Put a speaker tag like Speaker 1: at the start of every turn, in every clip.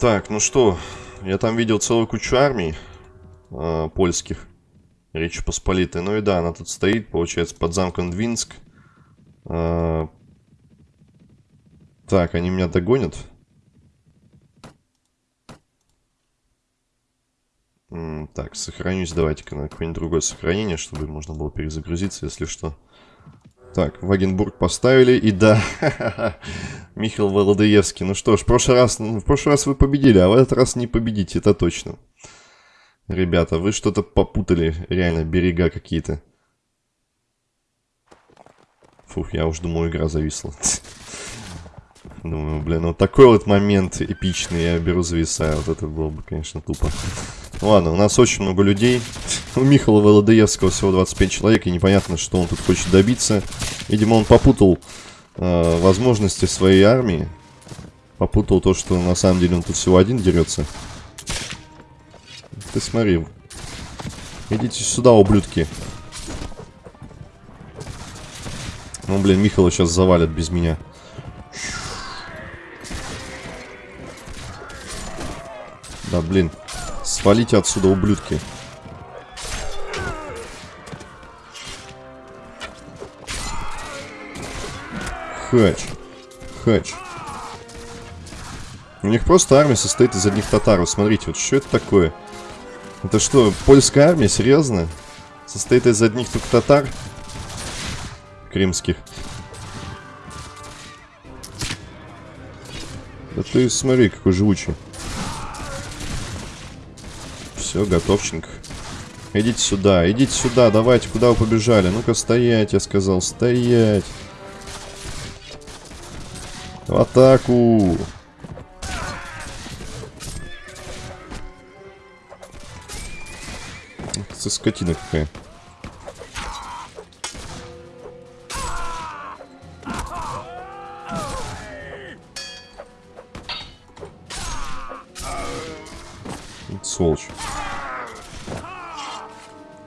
Speaker 1: Так, ну что, я там видел целую кучу армий э, польских, Речи Посполитой. Ну и да, она тут стоит, получается, под замком Двинск. Э, так, они меня догонят. Так, сохранюсь. Давайте-ка на какое-нибудь другое сохранение, чтобы можно было перезагрузиться, если что. Так, Вагенбург поставили, и да, Михаил Володоевский. Ну что ж, в прошлый, раз, ну, в прошлый раз вы победили, а в этот раз не победите, это точно. Ребята, вы что-то попутали, реально, берега какие-то. Фух, я уж думаю, игра зависла. Думаю, блин, вот такой вот момент эпичный, я беру зависаю. Вот это было бы, конечно, тупо. Ладно, у нас очень много людей. У Михаила Володоевского всего 25 человек, и непонятно, что он тут хочет добиться. Видимо, он попутал э, возможности своей армии. Попутал то, что на самом деле он тут всего один дерется. Ты смотри. Идите сюда, ублюдки. Ну, блин, Михаила сейчас завалят без меня. Да, блин. Свалите отсюда, ублюдки. Хач. Хач. У них просто армия состоит из одних татаров. Смотрите, вот что это такое? Это что, польская армия? Серьезно? Состоит из одних только татар? Крымских. Да ты смотри, какой живучий. Все, готовченько. Идите сюда, идите сюда, давайте, куда вы побежали? Ну-ка, стоять, я сказал, стоять. В атаку. Это скотина какая.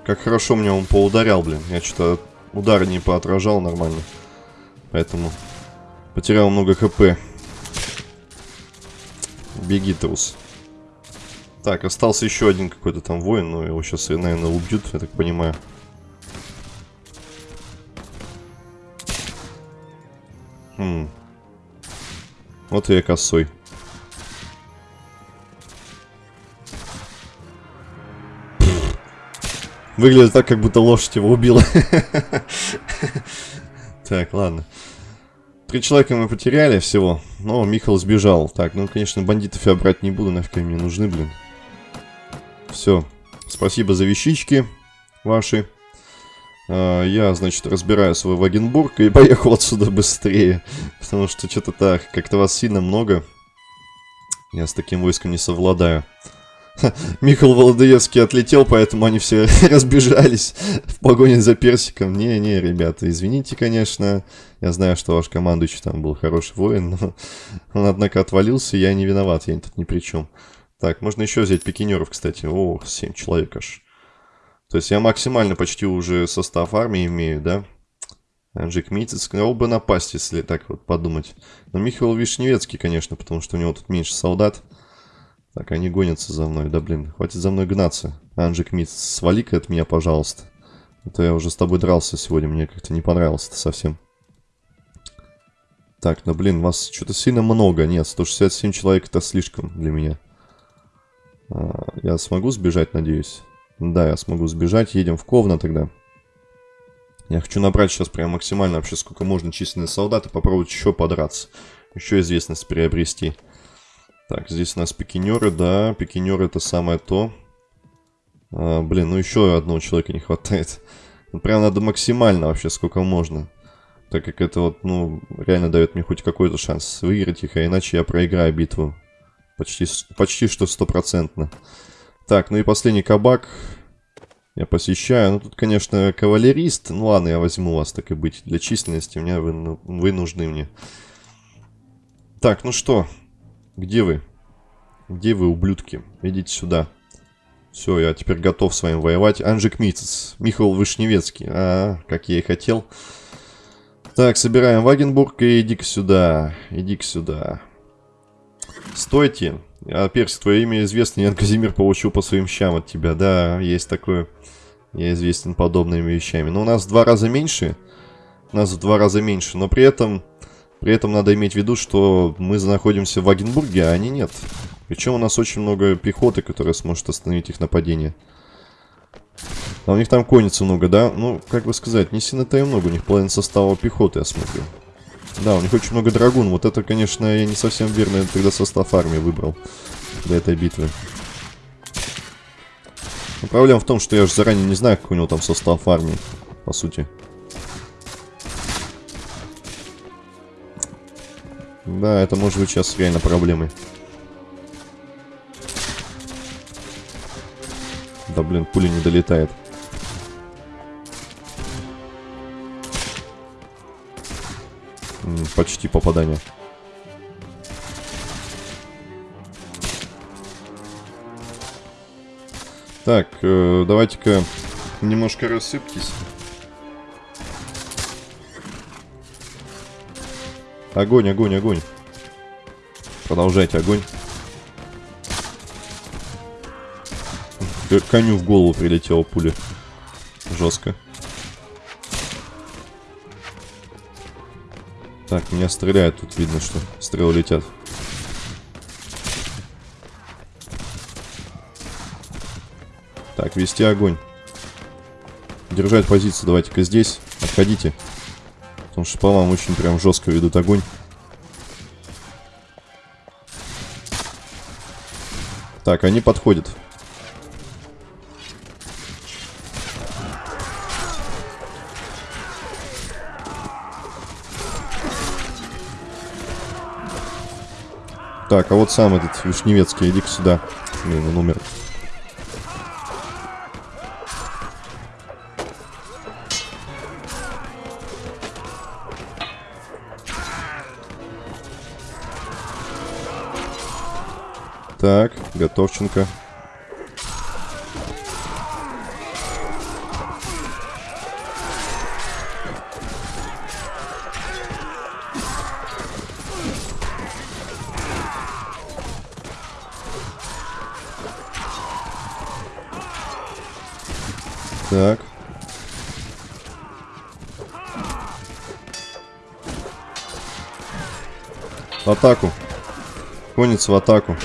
Speaker 1: Как хорошо мне он поударял, блин. Я что-то удары не поотражал нормально. Поэтому потерял много хп. Беги, трус. Так, остался еще один какой-то там воин, но его сейчас, наверное, убьют, я так понимаю. Хм. Вот и я косой. Выглядит так, как будто лошадь его убила. Так, ладно. Три человека мы потеряли всего, но Михаил сбежал. Так, ну, конечно, бандитов я брать не буду, нафиг они мне нужны, блин. Все. Спасибо за вещички ваши. А, я, значит, разбираю свой Вагенбург и поехал отсюда быстрее. Потому что что-то так, как-то вас сильно много. Я с таким войском не совладаю. Михаил Володоевский отлетел, поэтому они все разбежались в погоне за персиком. Не-не, ребята, извините, конечно. Я знаю, что ваш командующий там был хороший воин, но он, однако, отвалился, я не виноват, я тут ни при чем. Так, можно еще взять пикинеров, кстати. О, 7 человек аж. То есть я максимально почти уже состав армии имею, да? Анжик Митец, мог бы напасть, если так вот подумать. Но Михаил Вишневецкий, конечно, потому что у него тут меньше солдат. Так, они гонятся за мной. Да блин, хватит за мной гнаться. Анжик Митц, свали-ка от меня, пожалуйста. А то я уже с тобой дрался сегодня, мне как-то не понравилось это совсем. Так, ну блин, вас что-то сильно много. Нет, 167 человек это слишком для меня. А, я смогу сбежать, надеюсь? Да, я смогу сбежать. Едем в Ковна тогда. Я хочу набрать сейчас прям максимально вообще сколько можно численность солдат и попробовать еще подраться. Еще известность приобрести. Так, здесь у нас пикинеры, да, пикинеры это самое то. А, блин, ну еще одного человека не хватает. Ну, прям надо максимально вообще, сколько можно. Так как это вот, ну, реально дает мне хоть какой-то шанс выиграть их, а иначе я проиграю битву. Почти, почти что стопроцентно. Так, ну и последний кабак. Я посещаю. Ну, тут, конечно, кавалерист. Ну, ладно, я возьму вас, так и быть. Для численности меня вы, вы нужны мне. Так, ну что, где вы? Где вы, ублюдки? Идите сюда. Все, я теперь готов с вами воевать. Анжик Митцес. Михаил Вышневецкий. А, как я и хотел. Так, собираем Вагенбург и иди-ка сюда. Иди-ка сюда. Стойте. А, Перси, твое имя известно, Ян Казимир получил по своим щам от тебя. Да, есть такое. Я известен подобными вещами. Но у нас в два раза меньше. У нас в два раза меньше. Но при этом... При этом надо иметь в виду, что мы находимся в Вагенбурге, а они нет. Причем у нас очень много пехоты, которая сможет остановить их нападение. А у них там конницы много, да? Ну, как бы сказать, не сильно-то и много. У них половина состава пехоты, я смотрю. Да, у них очень много драгун. Вот это, конечно, я не совсем верно тогда состав армии выбрал для этой битвы. Но проблема в том, что я же заранее не знаю, какой у него там состав армии, по сути. Да, это может быть сейчас реально проблемой. Да блин, пуля не долетает. Почти попадание. Так, э, давайте-ка немножко рассыпьтесь. Огонь, огонь, огонь. Продолжайте огонь. Коню в голову прилетела пуля. Жестко. Так, меня стреляют. Тут видно, что стрелы летят. Так, вести огонь. Держать позицию давайте-ка здесь. Отходите. Потому что по вам очень прям жестко ведут огонь. Так, они подходят. Так, а вот сам этот Вишневецкий, иди-ка сюда. Блин, он умер. Готовченко. Так. В атаку. Конец в атаку.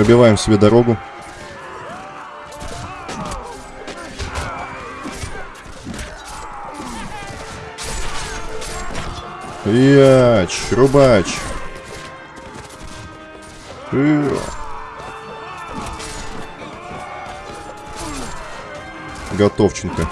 Speaker 1: Пробиваем себе дорогу. Яч, рубач. Э. Готовченко.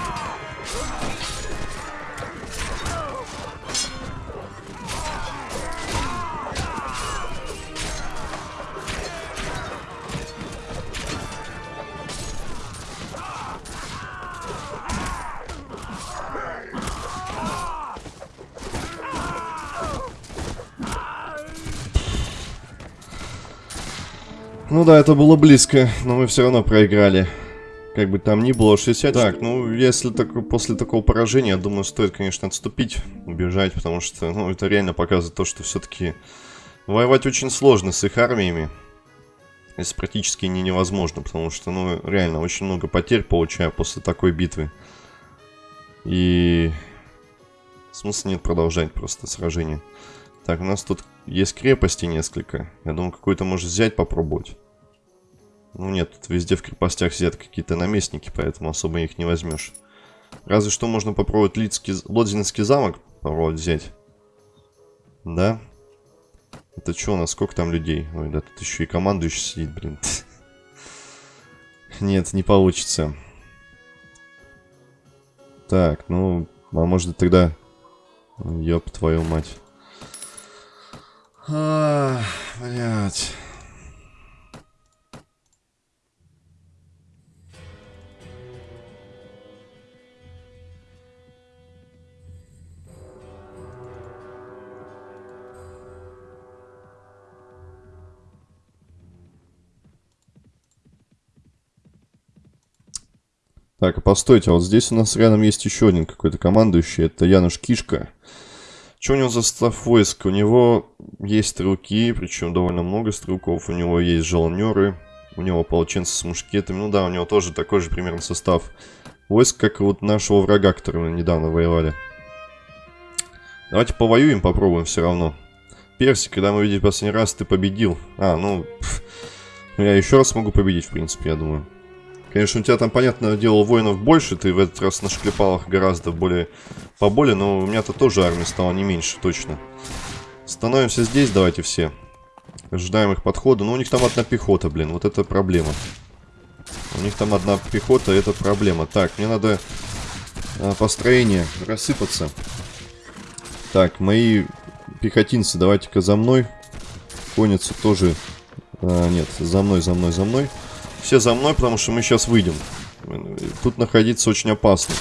Speaker 1: Ну да, это было близко, но мы все равно проиграли. Как бы там ни было, 60. Так, ну, если так, после такого поражения, я думаю, стоит, конечно, отступить, убежать, потому что, ну, это реально показывает то, что все-таки воевать очень сложно с их армиями. Это практически не невозможно, потому что, ну, реально, очень много потерь получаю после такой битвы. И смысла нет продолжать просто сражение. Так, у нас тут есть крепости несколько. Я думаю, какую-то может взять, попробовать. Ну нет, тут везде в крепостях сидят какие-то наместники, поэтому особо их не возьмешь. Разве что можно попробовать Лидский, Лодзинский замок попробовать взять. Да? Это что у нас? Сколько там людей? Ой, да тут еще и командующий сидит, блин. Нет, не получится. Так, ну, а может тогда... Ёб твою мать. А, блядь. Так, а постойте, а вот здесь у нас рядом есть еще один какой-то командующий. Это Януш Кишка. Что у него за состав войск? У него есть стрелки, причем довольно много стрелков. У него есть жалнеры, у него ополченцы с мушкетами. Ну да, у него тоже такой же примерно состав войск, как и вот нашего врага, который мы недавно воевали. Давайте повоюем, попробуем все равно. Перси, когда мы видели последний раз, ты победил. А, ну, пф, я еще раз могу победить, в принципе, я думаю. Конечно, у тебя там, понятно, делал воинов больше, ты в этот раз нашклепал их гораздо более поболее, но у меня-то тоже армия стала не меньше, точно. Становимся здесь, давайте все. Ожидаем их подхода. Ну, у них там одна пехота, блин, вот это проблема. У них там одна пехота, это проблема. Так, мне надо а, построение рассыпаться. Так, мои пехотинцы, давайте-ка за мной. Конница тоже... А, нет, за мной, за мной, за мной. Все за мной, потому что мы сейчас выйдем. Тут находиться очень опасно.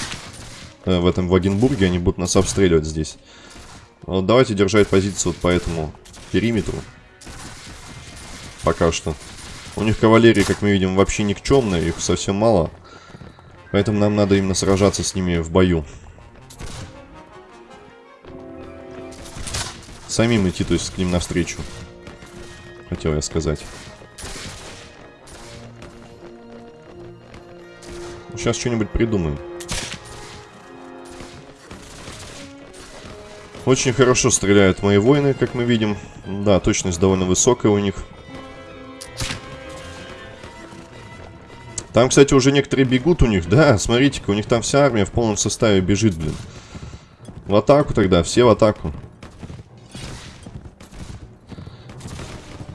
Speaker 1: Э, в этом Вагенбурге они будут нас обстреливать здесь. Вот давайте держать позицию вот по этому периметру. Пока что. У них кавалерии, как мы видим, вообще никчемная, их совсем мало. Поэтому нам надо именно сражаться с ними в бою. Самим идти, то есть к ним навстречу. Хотел я сказать. Сейчас что-нибудь придумаем. Очень хорошо стреляют мои воины, как мы видим. Да, точность довольно высокая у них. Там, кстати, уже некоторые бегут у них. Да, смотрите-ка, у них там вся армия в полном составе бежит, блин. В атаку тогда, все в атаку.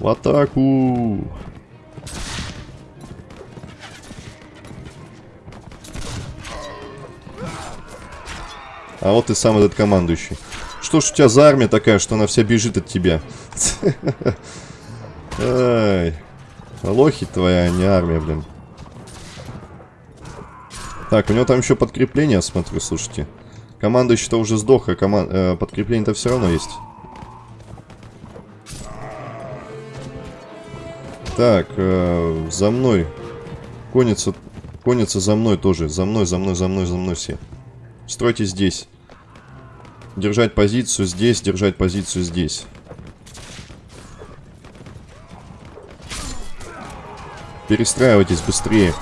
Speaker 1: В атаку! А вот и сам этот командующий. Что ж у тебя за армия такая, что она вся бежит от тебя? Ай. Лохи твоя, а не армия, блин. Так, у него там еще подкрепление, смотрю, слушайте. Командующий-то уже сдох, а коман... э, подкрепление-то все равно есть. Так, э, за мной. Конница, конница за мной тоже. За мной, за мной, за мной, за мной все. Стройте здесь. Держать позицию здесь, держать позицию здесь. Перестраивайтесь быстрее.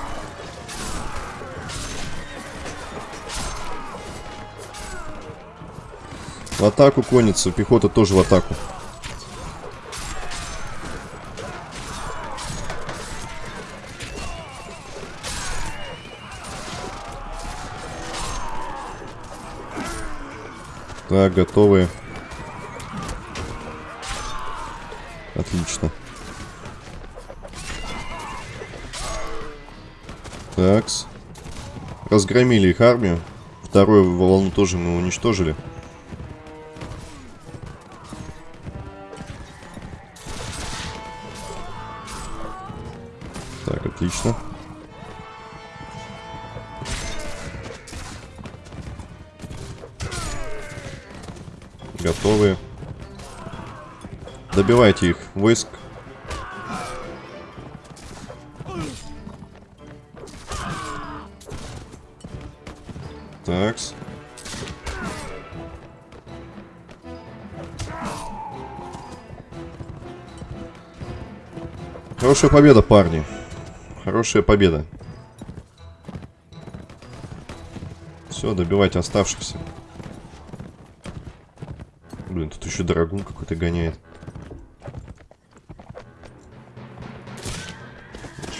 Speaker 1: В атаку конница, пехота тоже в атаку. Так, готовы. Отлично. Такс. Разгромили их армию. Вторую волну тоже мы уничтожили. Добивайте их войск. Такс. Хорошая победа, парни. Хорошая победа. Все, добивайте оставшихся. Блин, тут еще драгун какой-то гоняет.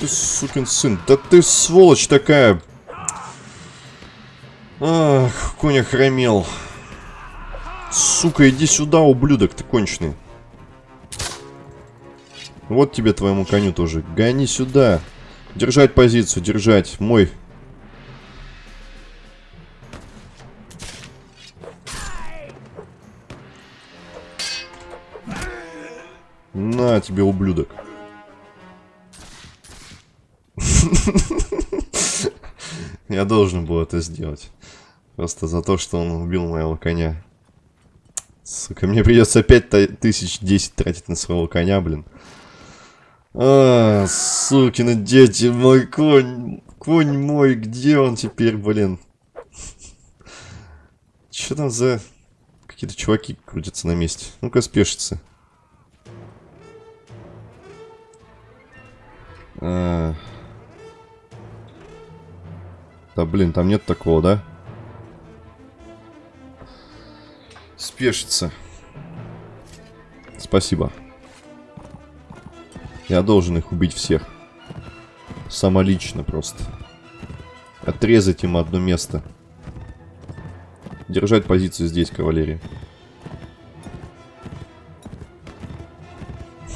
Speaker 1: Ты сукин сын. Да ты сволочь такая. Ах, конь охромел. Сука, иди сюда, ублюдок, ты конченый. Вот тебе твоему коню тоже. Гони сюда. Держать позицию, держать. Мой На тебе, ублюдок. Я должен был это сделать. Просто за то, что он убил моего коня. Сука, мне придется опять тысяч десять тратить на своего коня, блин. А, сукины дети, мой конь. Конь мой, где он теперь, блин? Что там за... Какие-то чуваки крутятся на месте. Ну-ка, спешится. А... Да блин, там нет такого, да? Спешится. Спасибо. Я должен их убить всех. Самолично просто. Отрезать им одно место. Держать позицию здесь, кавалерия.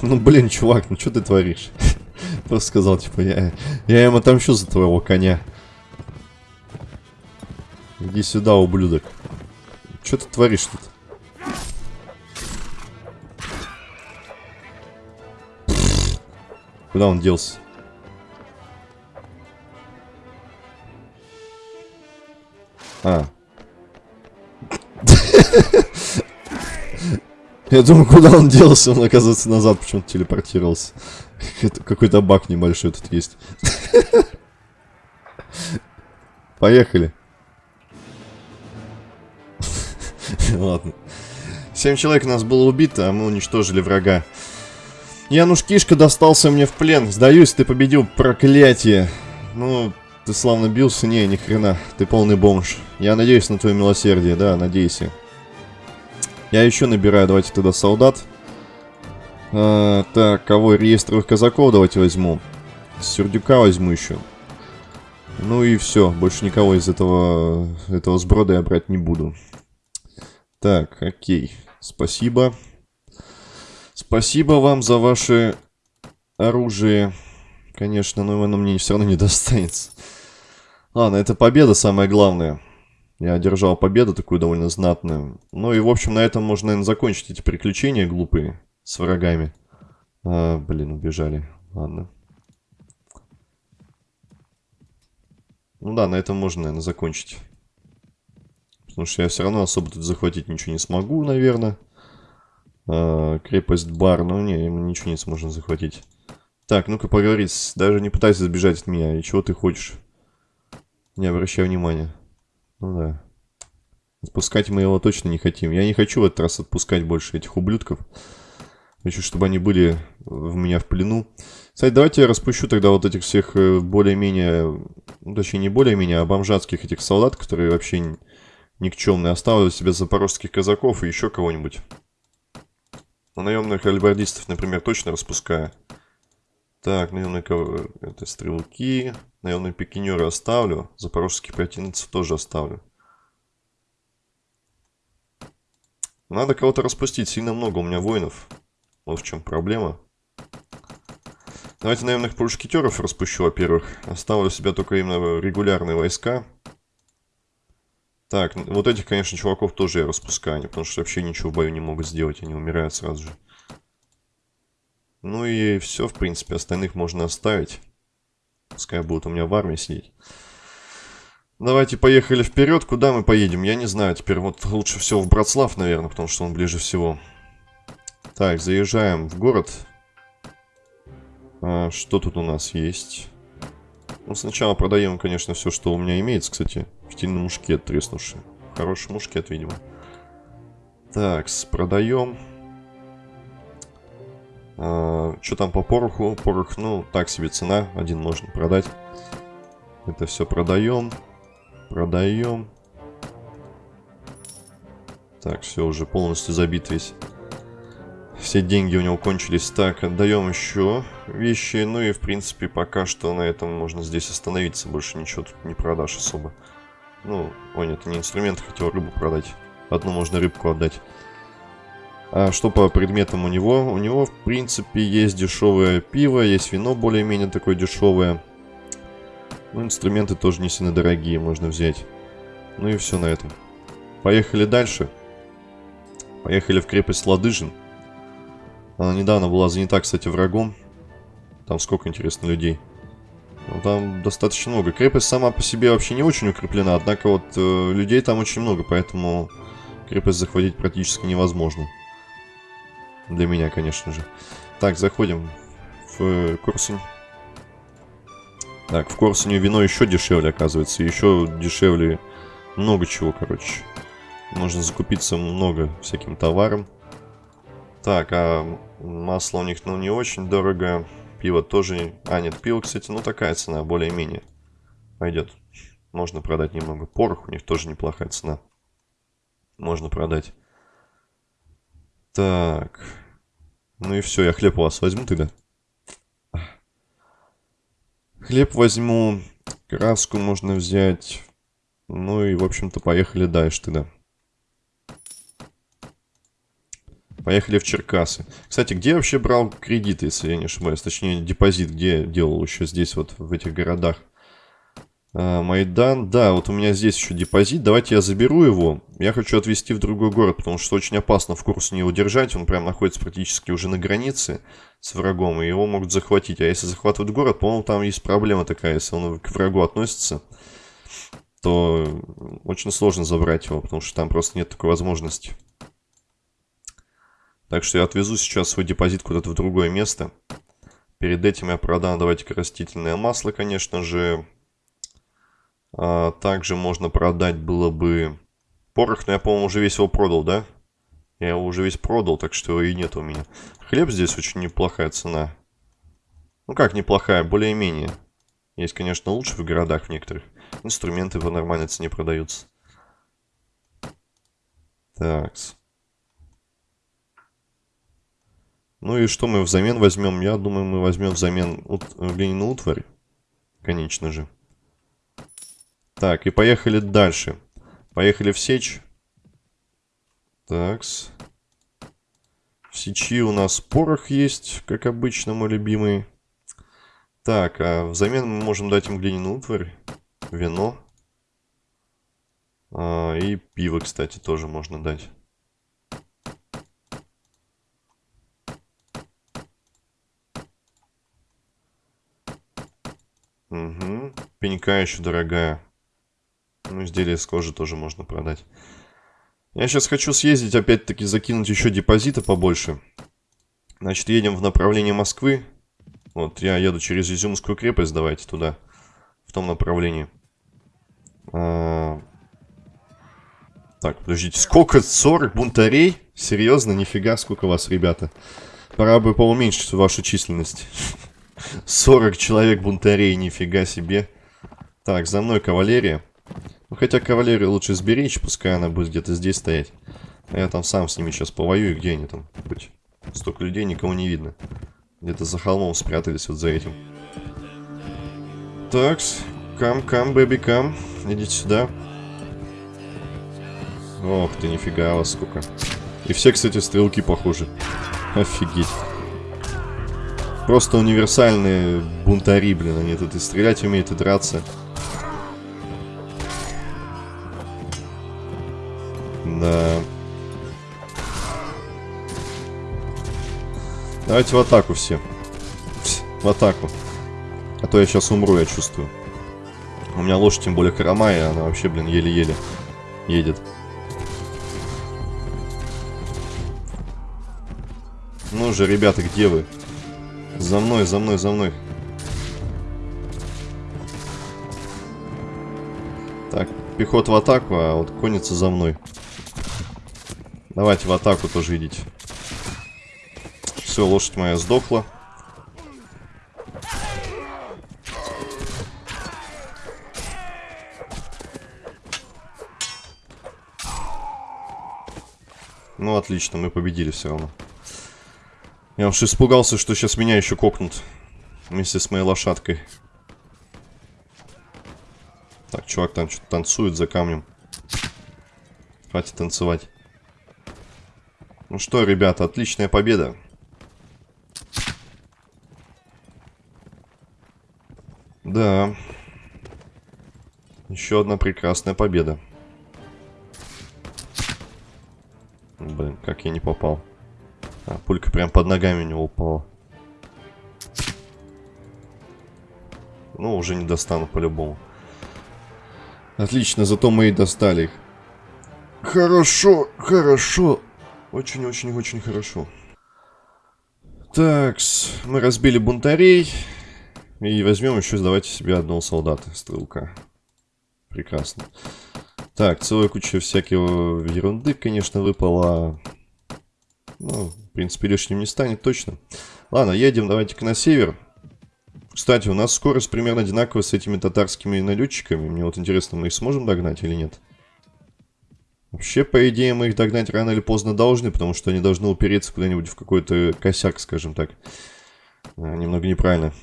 Speaker 1: Ну, блин, чувак, ну что ты творишь? Просто сказал, типа, я, я им отомщу за твоего коня. Иди сюда, ублюдок. Что ты творишь тут? Куда он делся? А. Я думаю, куда он делся, он, оказывается, назад почему-то телепортировался. Какой-то баг небольшой тут есть. Поехали. Ладно. Семь человек нас было убито, а мы уничтожили врага. Януш Кишка достался мне в плен. Сдаюсь, ты победил, проклятие. Ну, ты славно бился. Не, ни хрена. Ты полный бомж. Я надеюсь на твое милосердие, да, надейся. Я еще набираю, давайте тогда солдат. А, так, кого? Реестровых казаков давайте возьму. Сердюка возьму еще. Ну и все, больше никого из этого, этого сброда я брать не буду. Так, окей, спасибо. Спасибо вам за ваше оружие. Конечно, но оно мне все равно не достанется. Ладно, это победа самое главное. Я одержал победу такую довольно знатную. Ну и, в общем, на этом можно, наверное, закончить эти приключения глупые с врагами. А, блин, убежали. Ладно. Ну да, на этом можно, наверное, закончить. Потому что я все равно особо тут захватить ничего не смогу, наверное. А, крепость Бар, ну не, мы ничего не сможем захватить. Так, ну-ка поговорить. Даже не пытайся сбежать от меня. И чего ты хочешь? Не обращай внимания. Ну да. Отпускать мы его точно не хотим. Я не хочу в этот раз отпускать больше этих ублюдков. Хочу, чтобы они были в меня в плену. Кстати, давайте я распущу тогда вот этих всех э, более-менее... Ну, точнее, не более-менее, а бомжатских этих солдат, которые вообще никчемные. Оставлю себе запорожских казаков и еще кого-нибудь. На наемных альбардистов, например, точно распускаю. Так, наемные это стрелки. Наемные пикинеры оставлю. Запорожских противницев тоже оставлю. Надо кого-то распустить. Сильно много у меня воинов. Вот в чем проблема. Давайте наемных пушкетеров распущу, во-первых. Оставлю себя только именно регулярные войска. Так, вот этих, конечно, чуваков тоже я распускаю, потому что вообще ничего в бою не могут сделать, они умирают сразу же. Ну и все, в принципе, остальных можно оставить. Пускай будут у меня в армии сидеть. Давайте поехали вперед. Куда мы поедем? Я не знаю. Теперь вот лучше всего в Братслав, наверное, потому что он ближе всего. Так, заезжаем в город. А, что тут у нас есть? Ну, сначала продаем, конечно, все, что у меня имеется, кстати. Стильный мушкет треснувший. Хороший мушкет, видимо. Так, продаем. А, что там по пороху? Порох, ну, так себе цена. Один можно продать. Это все продаем. Продаем. Так, все, уже полностью забит весь. Все деньги у него кончились. Так, отдаем еще вещи. Ну и, в принципе, пока что на этом можно здесь остановиться. Больше ничего тут не продашь особо. Ну, ой, это не инструмент, хотел рыбу продать. Одну можно рыбку отдать. А что по предметам у него? У него, в принципе, есть дешевое пиво, есть вино более-менее такое дешевое. Ну, инструменты тоже не сильно дорогие, можно взять. Ну и все на этом. Поехали дальше. Поехали в крепость Ладыжин. Она недавно была занята, кстати, врагом. Там сколько, интересно, людей. Ну, там достаточно много. Крепость сама по себе вообще не очень укреплена, однако вот э, людей там очень много, поэтому крепость захватить практически невозможно. Для меня, конечно же. Так, заходим в э, Курсунь. Так, в Корсуне вино еще дешевле, оказывается. Еще дешевле много чего, короче. Можно закупиться много всяким товаром. Так, а масло у них, ну, не очень дорого. Пиво тоже... А, нет, пиво, кстати, ну, такая цена, более-менее. Пойдет. Можно продать немного. Порох у них тоже неплохая цена. Можно продать. Так. Ну и все, я хлеб у вас возьму тогда. Хлеб возьму. Краску можно взять. Ну и, в общем-то, поехали дальше тогда. Поехали в Черкасы. Кстати, где я вообще брал кредиты, если я не ошибаюсь? Точнее, депозит, где делал еще здесь, вот в этих городах. А, Майдан, да, вот у меня здесь еще депозит. Давайте я заберу его. Я хочу отвезти в другой город, потому что очень опасно в курсе не удержать. Он прям находится практически уже на границе с врагом, и его могут захватить. А если захватывают город, по-моему, там есть проблема такая, если он к врагу относится то очень сложно забрать его, потому что там просто нет такой возможности. Так что я отвезу сейчас свой депозит куда-то в другое место. Перед этим я продам, давайте-ка, растительное масло, конечно же. А, также можно продать было бы порох, но я, по-моему, уже весь его продал, да? Я его уже весь продал, так что его и нет у меня. Хлеб здесь очень неплохая цена. Ну как неплохая, более-менее. Есть, конечно, лучше в городах в некоторых. Инструменты по нормальной цене продаются. Такс. Ну и что мы взамен возьмем? Я думаю, мы возьмем взамен ут... глиняную утварь. Конечно же. Так, и поехали дальше. Поехали в сечь. Такс. В сечи у нас порох есть, как обычно, мой любимый. Так, а взамен мы можем дать им глиняную утварь, вино. А, и пиво, кстати, тоже можно дать. Угу. Пенька еще дорогая. Ну, изделие с кожи тоже можно продать. Я сейчас хочу съездить, опять-таки, закинуть еще депозита побольше. Значит, едем в направлении Москвы. Вот, я еду через Изюмскую крепость, давайте туда. В том направлении. А... Так, подождите, сколько? 40 бунтарей? Серьезно? Нифига, сколько вас, ребята. Пора бы поуменьшить вашу численность. 40 человек бунтарей, нифига себе. Так, за мной кавалерия. Ну, хотя кавалерию лучше сберечь, пускай она будет где-то здесь стоять. А я там сам с ними сейчас повоюю, где они там? Столько людей, никого не видно. Где-то за холмом спрятались вот за этим. Такс, кам, кам, бэби, кам. Идите сюда. Ох ты, нифига вас сколько. И все, кстати, стрелки похожи. Офигеть. Просто универсальные бунтари, блин. Они тут и стрелять умеют, и драться. Да. Давайте в атаку все. В атаку. А то я сейчас умру, я чувствую. У меня лошадь тем более хромая, она вообще, блин, еле-еле едет. Ну же, ребята, где вы? За мной, за мной, за мной. Так, пехот в атаку, а вот конница за мной. Давайте в атаку тоже идите. Все, лошадь моя сдохла. Ну, отлично, мы победили все равно. Я уж испугался, что сейчас меня еще кокнут. Вместе с моей лошадкой. Так, чувак там что-то танцует за камнем. Хватит танцевать. Ну что, ребята, отличная победа. Да. Еще одна прекрасная победа. Блин, как я не попал. А, пулька прям под ногами у него упала. Ну, уже не достану по-любому. Отлично, зато мы и достали их. Хорошо, хорошо. Очень-очень-очень хорошо. Так, мы разбили бунтарей. И возьмем еще, давайте себе одного солдата, стрелка. Прекрасно. Так, целая куча всякого ерунды, конечно, выпала. Ну, принципе, лишним не станет точно. Ладно, едем давайте-ка на север. Кстати, у нас скорость примерно одинаковая с этими татарскими налетчиками. Мне вот интересно, мы их сможем догнать или нет? Вообще, по идее, мы их догнать рано или поздно должны, потому что они должны упереться куда-нибудь в какой-то косяк, скажем так. А, немного неправильно.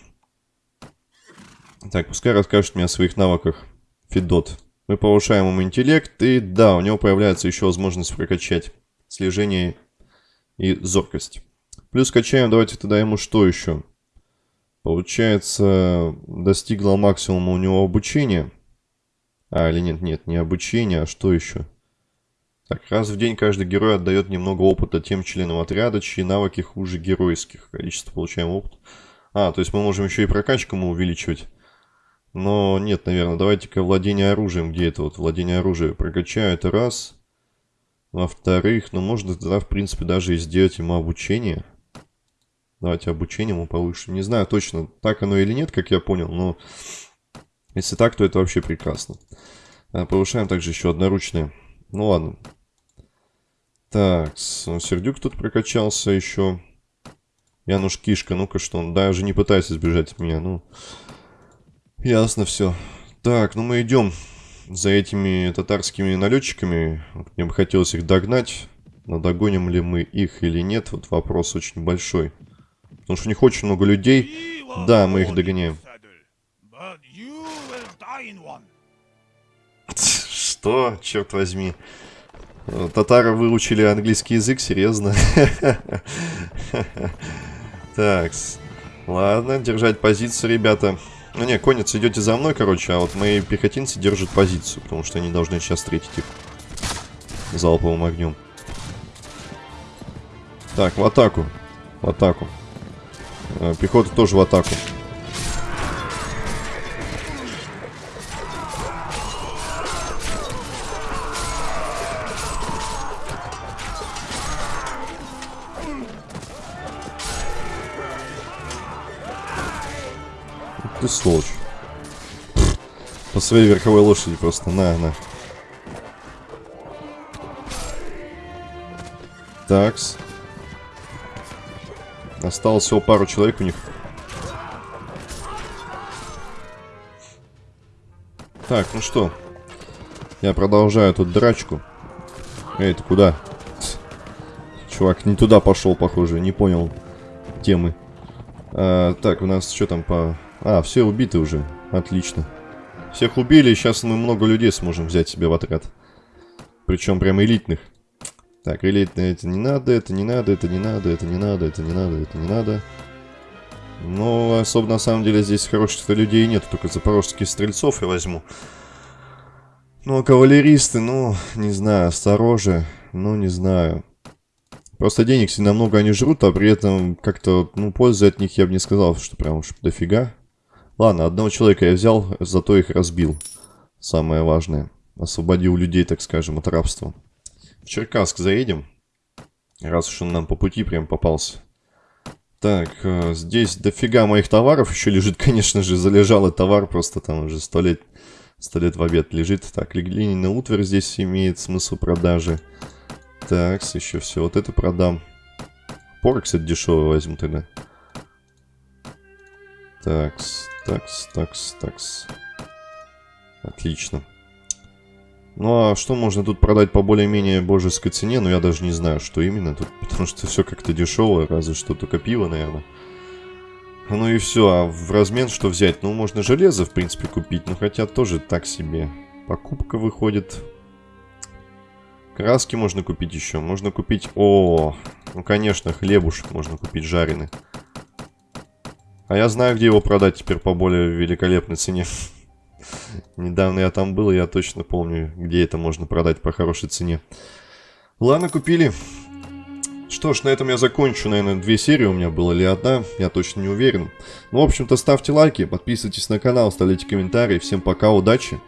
Speaker 1: Так, пускай расскажет мне о своих навыках. Фидот. Мы повышаем ему интеллект, и да, у него появляется еще возможность прокачать слежение и зоркость. Плюс качаем, давайте тогда ему что еще? Получается, достигло максимума у него обучение. А, или нет, нет, не обучение, а что еще? Так, раз в день каждый герой отдает немного опыта тем членам отряда, чьи навыки хуже геройских. Количество получаемого опыта. А, то есть мы можем еще и прокачку ему увеличивать. Но нет, наверное, давайте-ка владение оружием. Где это вот владение оружием? Прокачаю это раз. Во-вторых, ну можно тогда, в принципе, даже и сделать ему обучение. Давайте обучение ему повышим. Не знаю точно, так оно или нет, как я понял, но если так, то это вообще прекрасно. А, повышаем также еще одноручное. Ну ладно. Так, Сердюк тут прокачался еще. Януш Кишка, ну-ка что он, даже не пытайся сбежать от меня, ну. Ясно все. Так, ну мы идем за этими татарскими налетчиками. Мне бы хотелось их догнать. Но догоним ли мы их или нет, вот вопрос очень большой. Потому что у них очень много людей. Да, мы их догоняем. Что? Черт возьми. Татары выучили английский язык, серьезно? Так, ладно, держать позицию, ребята. Ну не, конец, идете за мной, короче, а вот мои пехотинцы держат позицию, потому что они должны сейчас встретить их залповым огнем. Так, в атаку. В атаку. Э, пехота тоже в атаку. Ты сволочь. По своей верховой лошади просто. На, на. Такс. Осталось всего пару человек у них. Так, ну что. Я продолжаю тут драчку. Эй, ты куда? Чувак не туда пошел, похоже. Не понял темы. А, так, у нас что там по... А, все убиты уже. Отлично. Всех убили, сейчас мы много людей сможем взять себе в отряд. Причем прям элитных. Так, элитные это не надо, это не надо, это не надо, это не надо, это не надо, это не надо. Но особо на самом деле здесь хороших людей нет, только запорожских стрельцов я возьму. Ну, а кавалеристы, ну, не знаю, сторожи, ну, не знаю. Просто денег сильно много они жрут, а при этом как-то, ну, пользы от них я бы не сказал, что прям уж дофига. Ладно, одного человека я взял, зато их разбил. Самое важное. Освободил людей, так скажем, от рабства. В Черкасск заедем. Раз уж он нам по пути прям попался. Так, э, здесь дофига моих товаров еще лежит, конечно же, залежалый товар, просто там уже сто лет, сто лет в обед лежит. Так, глиняный утварь здесь имеет смысл продажи. Так, еще все, вот это продам. Пор, кстати, дешевый возьму тогда. Такс, такс, такс, такс. Отлично. Ну а что можно тут продать по более-менее божеской цене? Ну я даже не знаю, что именно тут, потому что все как-то дешевое, разве что только пиво, наверное. Ну и все, а в размен что взять? Ну можно железо, в принципе, купить, но хотя тоже так себе. Покупка выходит. Краски можно купить еще, можно купить... О, ну конечно, хлебушек можно купить жареный. А я знаю, где его продать теперь по более великолепной цене. Недавно я там был, я точно помню, где это можно продать по хорошей цене. Ладно, купили. Что ж, на этом я закончу. Наверное, две серии у меня было или одна, я точно не уверен. Ну, в общем-то, ставьте лайки, подписывайтесь на канал, ставьте комментарии. Всем пока, удачи!